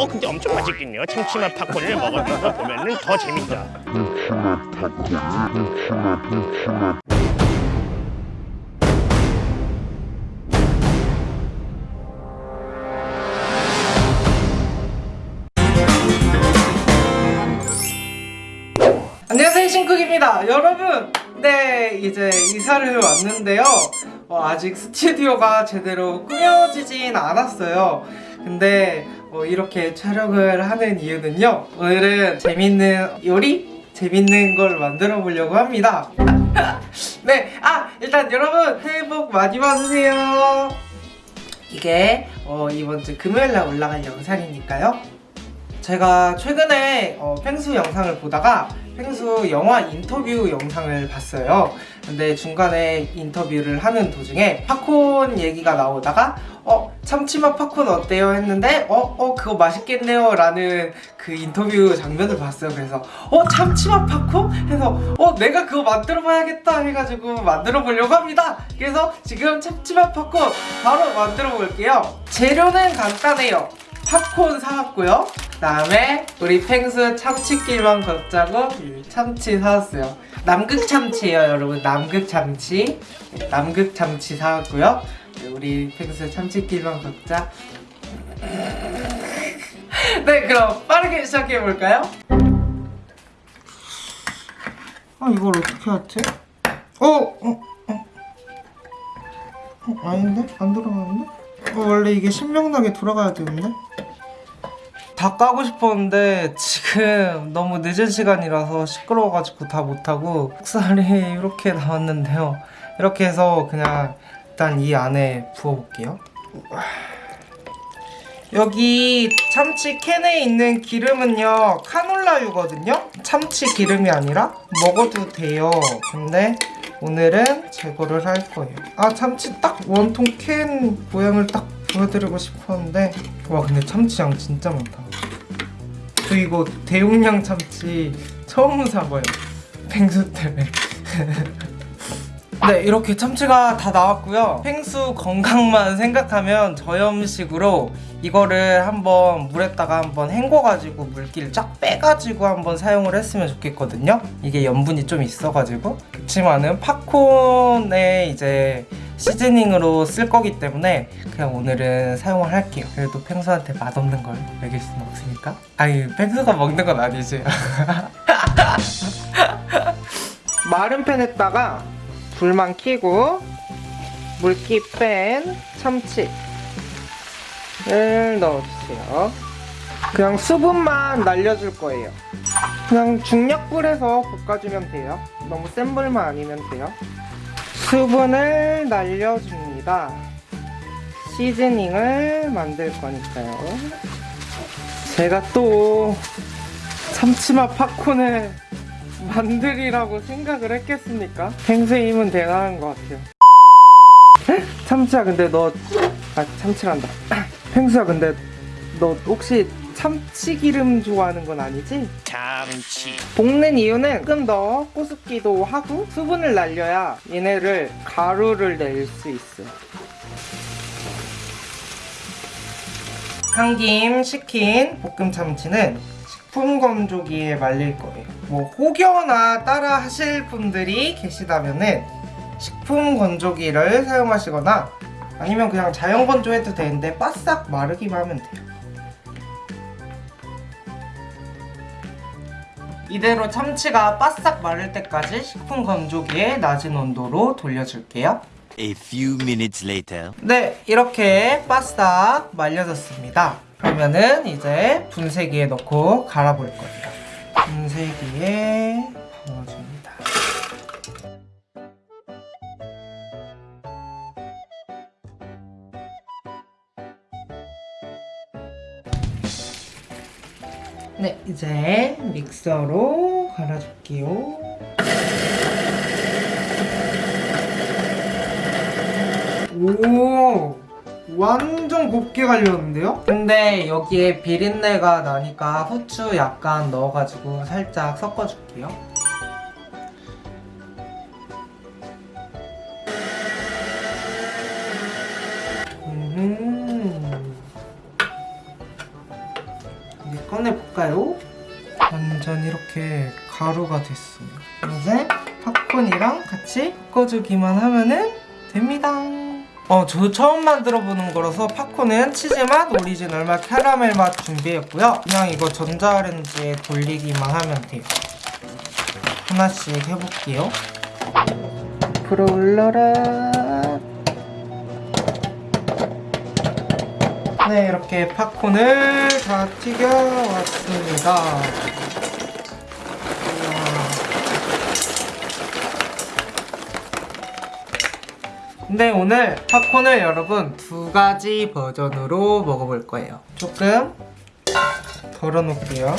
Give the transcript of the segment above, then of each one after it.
어 근데 엄청 맛있겠네요. 참치맛 팝콘을 먹으면서 보면은 더 재밌다. 안녕하세요 신쿡입니다 여러분 네 이제 이사를 왔는데요 어, 아직 스튜디오가 제대로 꾸며지진 않았어요 근데 어, 이렇게 촬영을 하는 이유는요. 오늘은 재밌는 요리? 재밌는 걸 만들어 보려고 합니다. 네, 아 일단 여러분 새해 복 많이 받으세요. 이게 어, 이번 주 금요일 날 올라갈 영상이니까요. 제가 최근에 어, 펭수 영상을 보다가 펭수 영화 인터뷰 영상을 봤어요. 근데 중간에 인터뷰를 하는 도중에 팝콘 얘기가 나오다가 어 참치맛 팝콘 어때요 했는데 어 어 그거 맛있겠네요 라는 그 인터뷰 장면을 봤어요. 그래서 어 참치맛 팝콘 해서 어 내가 그거 만들어 봐야겠다 해가지고 만들어 보려고 합니다. 그래서 지금 참치맛 팝콘 바로 만들어 볼게요. 재료는 간단해요. 팝콘 사왔고요. 그다음에 우리 펭수 참치끼만 걷자고 이 참치 사왔어요. 남극 참치예요, 여러분. 남극 참치. 네, 남극 참치 사왔고요. 네, 우리 펭수 참치끼만 걷자. 네, 그럼 빠르게 시작해 볼까요? 아, 이걸 어떻게 하지? 어, 어, 어. 어 아닌데? 안 돌아가는데? 어, 원래 이게 신명나게 돌아가야 되는데? 다 까고 싶었는데 지금 너무 늦은 시간이라서 시끄러워가지고 다 못하고 흑살이 이렇게 나왔는데요. 이렇게 해서 그냥 일단 이 안에 부어볼게요. 여기 참치 캔에 있는 기름은요 카놀라유거든요. 참치 기름이 아니라 먹어도 돼요. 근데 오늘은 제거를 할 거예요. 아 참치 딱 원통 캔 모양을 딱 보여드리고 싶었는데. 와 근데 참치양 진짜 많다 저 이거 대용량 참치 처음 사봐요. 펭수 때문에. 네 이렇게 참치가 다 나왔고요. 펭수 건강만 생각하면 저염식으로 이거를 한번 물에다가 한번 헹궈가지고 물기를 쫙 빼가지고 한번 사용을 했으면 좋겠거든요. 이게 염분이 좀 있어가지고. 그렇지만은 팝콘에 이제 시즈닝으로 쓸 거기 때문에 그냥 오늘은 사용을 할게요. 그래도 펭수한테 맛없는 걸 먹일 수는 없으니까. 아니 펭수가 먹는 건 아니지. 마른 팬에다가 불만 켜고 물기 뺀 참치를 넣어주세요. 그냥 수분만 날려줄 거예요. 그냥 중약불에서 볶아주면 돼요. 너무 센 불만 아니면 돼요 수분을 날려줍니다. 시즈닝을 만들 거니까요. 제가 또 참치맛 팝콘을 만들이라고 생각을 했겠습니까? 펭수의 힘은 대단한 것 같아요. 참치야 근데 너... 아 참치란다. 펭수야 근데 너 혹시 참치기름 좋아하는 건 아니지? 참치. 볶는 이유는 조금 더 꼬숩기도 하고 수분을 날려야 얘네를 가루를 낼 수 있어요 한김 식힌 볶음 참치는 식품 건조기에 말릴 거예요 뭐 혹여나 따라 하실 분들이 계시다면 은 식품 건조기를 사용하시거나 아니면 그냥 자연 건조해도 되는데 바싹 마르기만 하면 돼요 이대로 참치가 바싹 마를 때까지 식품 건조기에 낮은 온도로 돌려줄게요. A few minutes later. 네, 이렇게 바싹 말려졌습니다. 그러면은 이제 분쇄기에 넣고 갈아볼 거예요. 분쇄기에 넣어줍 네, 이제 믹서로 갈아줄게요. 오, 완전 곱게 갈렸는데요? 근데 여기에 비린내가 나니까 후추 약간 넣어가지고 살짝 섞어줄게요. 볼까요? 완전 이렇게 가루가 됐어요. 이제 팝콘이랑 같이 섞어주기만 하면은 됩니다. 어, 저 처음 만들어보는 거라서 팝콘은 치즈맛, 오리지널 맛, 캐러멜 맛 준비했고요. 그냥 이거 전자레인지에 돌리기만 하면 돼요. 하나씩 해볼게요. 불어올라라. 네, 이렇게 팝콘을 다 튀겨왔습니다. 근데 오늘 팝콘을 여러분 두 가지 버전으로 먹어볼 거예요. 조금 덜어놓을게요.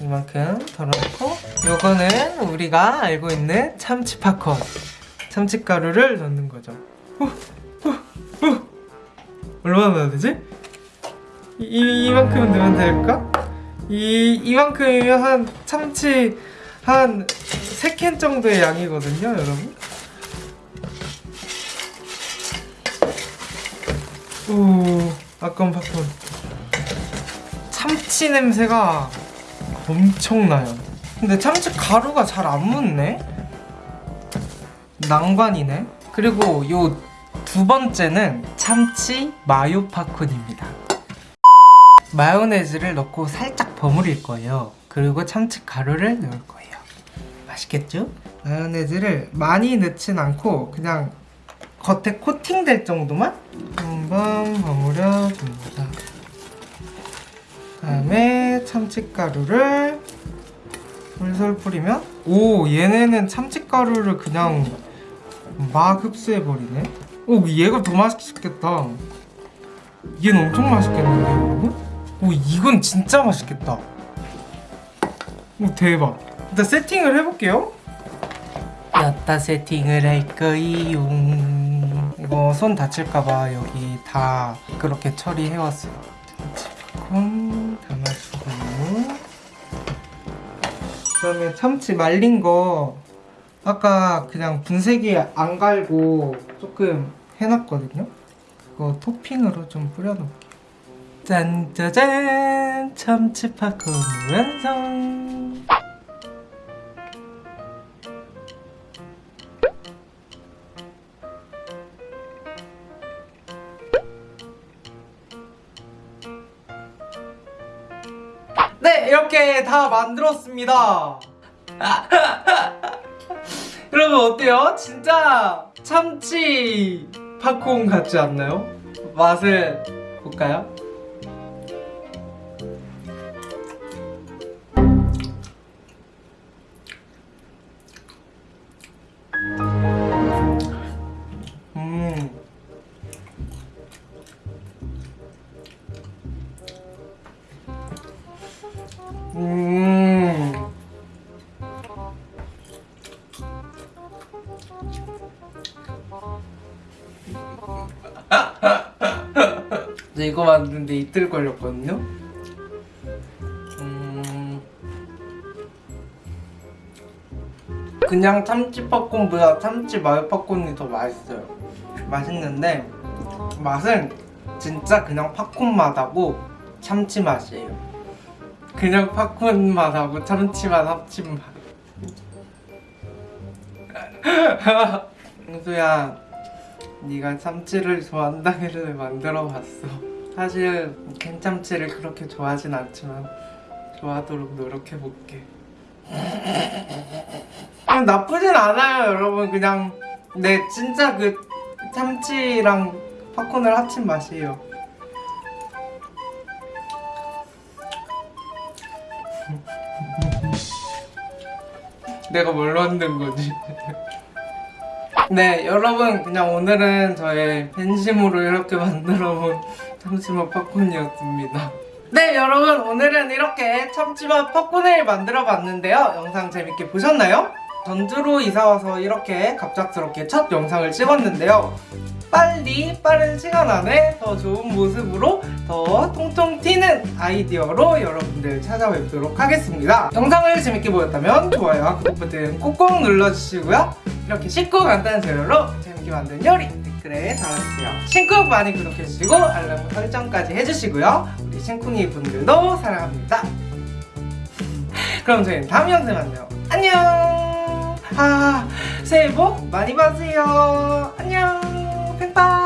이만큼 덜어놓고 요거는 우리가 알고 있는 참치 팝콘 참치가루를 넣는 거죠. 얼마나 넣어야 되지? 이, 이, 이만큼 넣으면 될까? 이, 이만큼이면 한 참치 한 3캔 정도의 양이거든요, 여러분. 오, 아까운 팝콘. 참치 냄새가 엄청나요. 근데 참치 가루가 잘 안 묻네? 난관이네. 그리고 요 두 번째는 참치 마요 팝콘입니다. 마요네즈를 넣고 살짝 버무릴 거예요. 그리고 참치 가루를 넣을 거예요. 맛있겠죠? 마요네즈를 많이 넣진 않고 그냥 겉에 코팅될 정도만 한번 버무려 줍니다. 다음에 참치가루를 솔솔 뿌리면 오 얘네는 참치가루를 그냥 막 흡수해버리네 오 얘가 더 맛있겠다. 얘는 엄청 맛있겠는데 여러분? 오 이건 진짜 맛있겠다. 오 대박. 일단 세팅을 해볼게요. 여따 세팅을 할 거이요. 이거 손 다칠까봐 여기 다 그렇게 처리해왔어요. 참치팝콘 담아주고. 그 다음에 참치 말린 거 아까 그냥 분쇄기 안 갈고 조금 해놨거든요. 그거 토핑으로 좀 뿌려놓을게요. 짠짜잔! 참치 팝콘 완성! 네 이렇게 다 만들었습니다 여러분 어때요? 진짜 참치 팝콘 같지 않나요? 맛을 볼까요? 저 이거 만드는데 이틀 걸렸거든요. 음... 그냥 참치 팝콘보다 참치 마요 팝콘이 더 맛있어요. 맛있는데 맛은 진짜 그냥 팝콘 맛하고 참치 맛이에요. 그냥 팝콘 맛하고 참치 맛 합친 맛. 은수야, 네가 참치를 좋아한다길래 만들어봤어. 사실 캔참치를 그렇게 좋아하진 않지만 좋아하도록 노력해볼게. 그냥 나쁘진 않아요, 여러분. 그냥 네 진짜 그 참치랑 팝콘을 합친 맛이에요. 내가 뭘 만든 거지? 네, 여러분 그냥 오늘은 저의 팬심으로 이렇게 만들어본 참치맛 팝콘이었습니다. 네, 여러분 오늘은 이렇게 참치맛 팝콘을 만들어 봤는데요. 영상 재밌게 보셨나요? 전주로 이사와서 이렇게 갑작스럽게 첫 영상을 찍었는데요. 빨리 빠른 시간 안에 더 좋은 모습으로 더 통통 튀는 아이디어로 여러분들 찾아뵙도록 하겠습니다. 영상을 재밌게 보셨다면 좋아요와 구독 버튼 꼭꼭 눌러주시고요. 이렇게 쉽고 간단한 재료로 재밌게 만든 요리 댓글에 달아주세요. 신쿡 많이 구독해주시고 알람 설정까지 해주시고요. 우리 신쿵이 분들도 사랑합니다. 그럼 저희는 다음 영상에 만나요. 안녕! 아, 새해 복 많이 받으세요. 안녕! Bye.